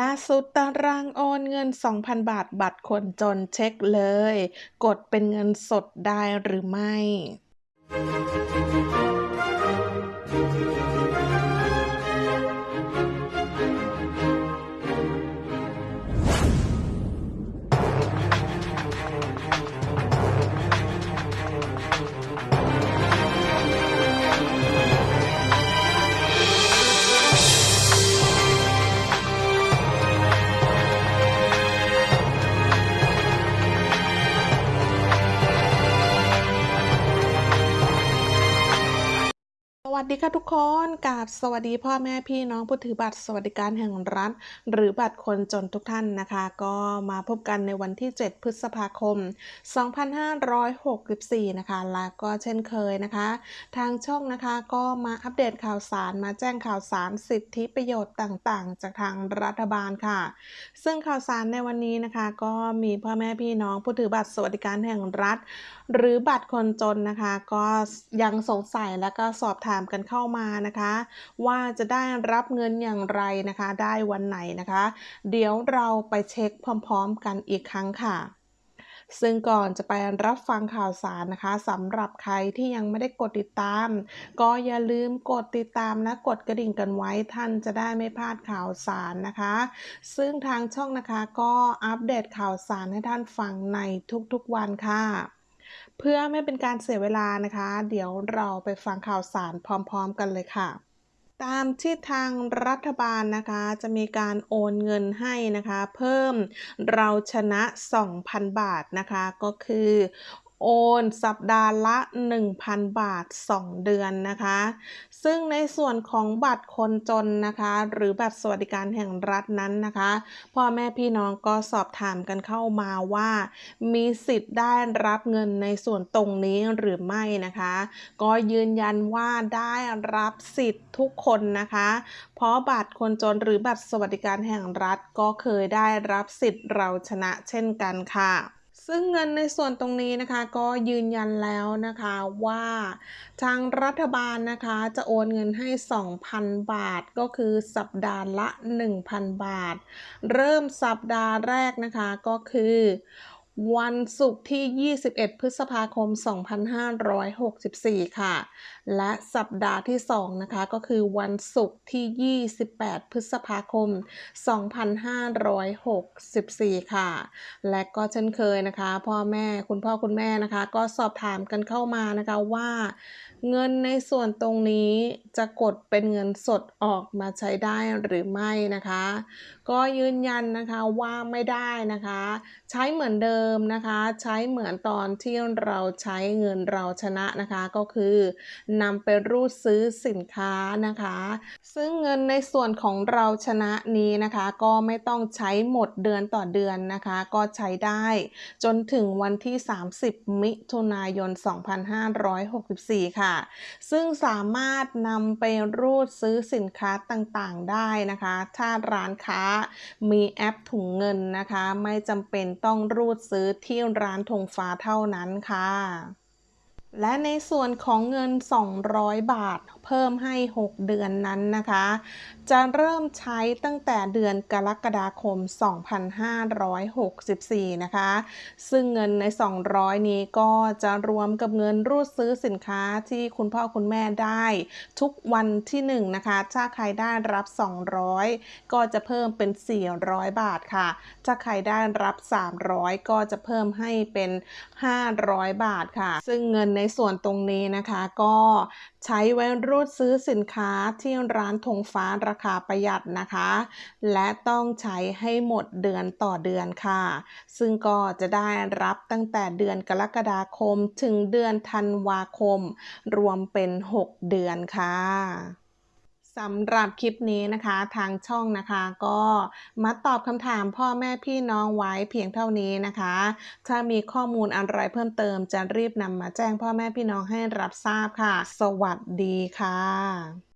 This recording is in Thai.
ล่าสุดตารางโอนเงิน 2,000 บาทบัตรคนจนเช็คเลย กดเป็นเงินสดได้หรือไม่ วัสดีค่ะทุกคนกราบสวัสดีพ่อแม่พี่น้องผู้ถือบัตรสวัสดิการแห่งรัฐ หรือบัตรคนจนทุกท่านนะคะ ก็มาพบกันในวันที่ 7 พฤษภาคม 2564 นะคะ และก็เช่นเคยนะคะ ทางช่องนะคะก็มาอัปเดตข่าวสารมาแจ้งข่าวสารสิทธิประโยชน์ต่างๆ จากทางรัฐบาลค่ะ ซึ่งข่าวสารในวันนี้นะคะ ก็มีพ่อแม่พี่น้องผู้ถือบัตรสวัสดิการแห่งรัฐ หรือบัตรคนจนนะคะ ก็ยังสงสัยและก็สอบถามกันเข้ามานะคะ ว่าจะได้รับเงินอย่างไรนะคะ ได้วันไหนนะคะ เดี๋ยวเราไปเช็คพร้อม ๆ กันอีกครั้งค่ะซึ่งก่อนจะไปรับฟังข่าวสารนะคะสำหรับใครที่ยังไม่ได้กดติดตาม ก็อย่าลืมกดติดตามและกดกระดิ่งกันไว้ท่านจะได้ไม่พลาดข่าวสารนะคะ ซึ่งทางช่องนะคะก็อัปเดตข่าวสารให้ท่านฟังในทุกๆวันค่ะ เพื่อไม่เป็นการเสียเวลานะคะ เดี๋ยวเราไปฟังข่าวสารพร้อม ๆ กันเลยค่ะ ตามที่ทางรัฐบาลนะคะ จะมีการโอนเงินให้นะคะ เพิ่มเราชนะ 2,000 บาทนะคะ ก็คือ โอนสัปดาห์ละ 1,000 บาท 2 เดือนนะคะ ซึ่งในส่วนของบัตรคนจนนะคะ หรือบัตรสวัสดิการแห่งรัฐนั้นนะคะ พ่อแม่พี่น้องก็สอบถามกันเข้ามาว่า มีสิทธิ์ได้รับเงินในส่วนตรงนี้หรือไม่นะคะ ก็ยืนยันว่าได้รับสิทธิ์ทุกคนนะคะ เพราะบัตรคนจนหรือบัตรสวัสดิการแห่งรัฐก็เคยได้รับสิทธิ์เราชนะเช่นกันค่ะ ซึ่งเงินในส่วนตรงนี้นะคะก็ยืนยันแล้วนะคะว่าทางรัฐบาลนะคะจะโอนเงินให้ 2,000 บาท ก็คือสัปดาห์ละ 1,000 บาท เริ่มสัปดาห์แรกนะคะก็คือ วันศุกร์ที่ 21 พฤษภาคม 2564 ค่ะ และสัปดาห์ที่ 2 นะคะ ก็คือวันศุกร์ที่ 28 พฤษภาคม 2564 ค่ะ และก็เช่นเคยนะคะ พ่อแม่คุณพ่อคุณแม่นะคะ ก็สอบถามกันเข้ามานะคะว่า เงินในส่วนตรงนี้จะกดเป็นเงินสดออกมาใช้ได้หรือไม่นะคะ ก็ยืนยันนะคะว่าไม่ได้นะคะ ใช้เหมือนเดิมนะคะ ใช้เหมือนตอนที่เราใช้เงินเราชนะนะคะ ก็คือนำไปรูดซื้อสินค้านะคะ ซึ่งเงินในส่วนของเราชนะนี้นะคะ ก็ไม่ต้องใช้หมดเดือนต่อเดือนนะคะ ก็ใช้ได้จนถึงวันที่ 30 มิถุนายน 2564 ค่ะ ซึ่งสามารถนำไปรูดซื้อสินค้าต่างๆได้นะคะ ถ้าร้านค้ามีแอปถุงเงินนะคะ ไม่จำเป็นต้องรูดซื้อที่ร้านธงฟ้าเท่านั้นค่ะ และในส่วนของเงิน 200 บาท เพิ่มให้ 6 เดือนนั้นนะคะ จะเริ่มใช้ตั้งแต่เดือนกรกฎาคม 2564 นะคะ ซึ่งเงินใน 200 นี้ก็จะรวมกับเงินรูดซื้อสินค้าที่คุณพ่อคุณแม่ได้ทุกวันที่ 1 นะคะ ถ้าใครได้รับ 200 ก็จะเพิ่มเป็น 400 บาทค่ะ ถ้าใครได้รับ 300 ก็จะเพิ่มให้เป็น 500 บาทค่ะ ซึ่งเงินในส่วนตรงนี้นะคะ ก็ใช้ไว้รูดซื้อสินค้าที่ร้านธงฟ้าราคาประหยัดนะคะ และต้องใช้ให้หมดเดือนต่อเดือนค่ะ ซึ่งก็จะได้รับตั้งแต่เดือนกรกฎาคมถึงเดือนธันวาคม รวมเป็น 6 เดือนค่ะ สำหรับคลิปนี้นะคะทางช่องนะคะก็มาตอบคำถามพ่อแม่พี่น้องไว้เพียงเท่านี้นะคะ ถ้ามีข้อมูลอะไรเพิ่มเติมจะรีบนำมาแจ้งพ่อแม่พี่น้องให้รับทราบค่ะ สวัสดีค่ะ